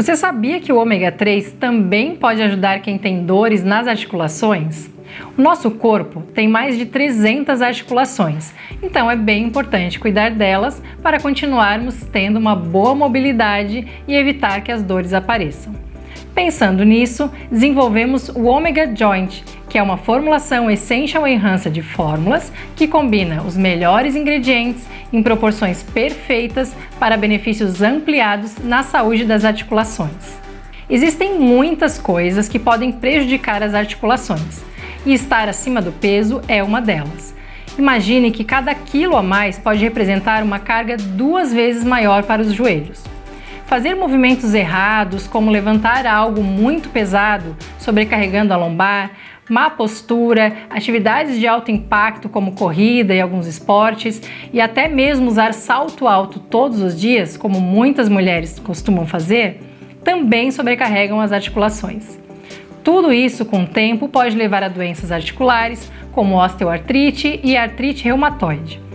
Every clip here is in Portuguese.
Você sabia que o ômega 3 também pode ajudar quem tem dores nas articulações? O nosso corpo tem mais de 300 articulações, então é bem importante cuidar delas para continuarmos tendo uma boa mobilidade e evitar que as dores apareçam. Pensando nisso, desenvolvemos o Omega Joint, que é uma formulação Essential Enhancer de fórmulas que combina os melhores ingredientes em proporções perfeitas para benefícios ampliados na saúde das articulações. Existem muitas coisas que podem prejudicar as articulações, e estar acima do peso é uma delas. Imagine que cada quilo a mais pode representar uma carga duas vezes maior para os joelhos. Fazer movimentos errados, como levantar algo muito pesado, sobrecarregando a lombar, má postura, atividades de alto impacto como corrida e alguns esportes e até mesmo usar salto alto todos os dias, como muitas mulheres costumam fazer, também sobrecarregam as articulações. Tudo isso, com o tempo, pode levar a doenças articulares, como osteoartrite e artrite reumatoide.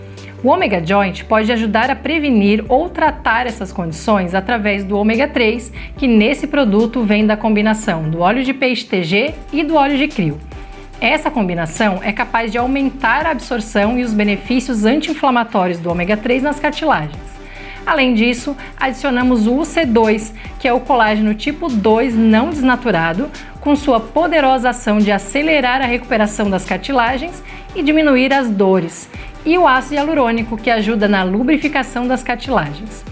O ômega joint pode ajudar a prevenir ou tratar essas condições através do ômega 3, que nesse produto vem da combinação do óleo de peixe TG e do óleo de crio. Essa combinação é capaz de aumentar a absorção e os benefícios anti-inflamatórios do ômega 3 nas cartilagens. Além disso, adicionamos o UC2, que é o colágeno tipo 2 não desnaturado, com sua poderosa ação de acelerar a recuperação das cartilagens e diminuir as dores, e o ácido hialurônico, que ajuda na lubrificação das cartilagens.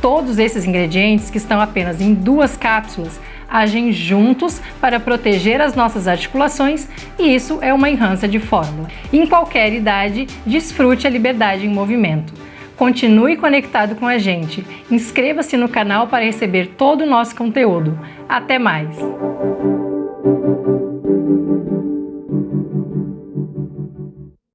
Todos esses ingredientes, que estão apenas em duas cápsulas, agem juntos para proteger as nossas articulações e isso é uma enhança de fórmula. Em qualquer idade, desfrute a liberdade em movimento. Continue conectado com a gente. Inscreva-se no canal para receber todo o nosso conteúdo. Até mais!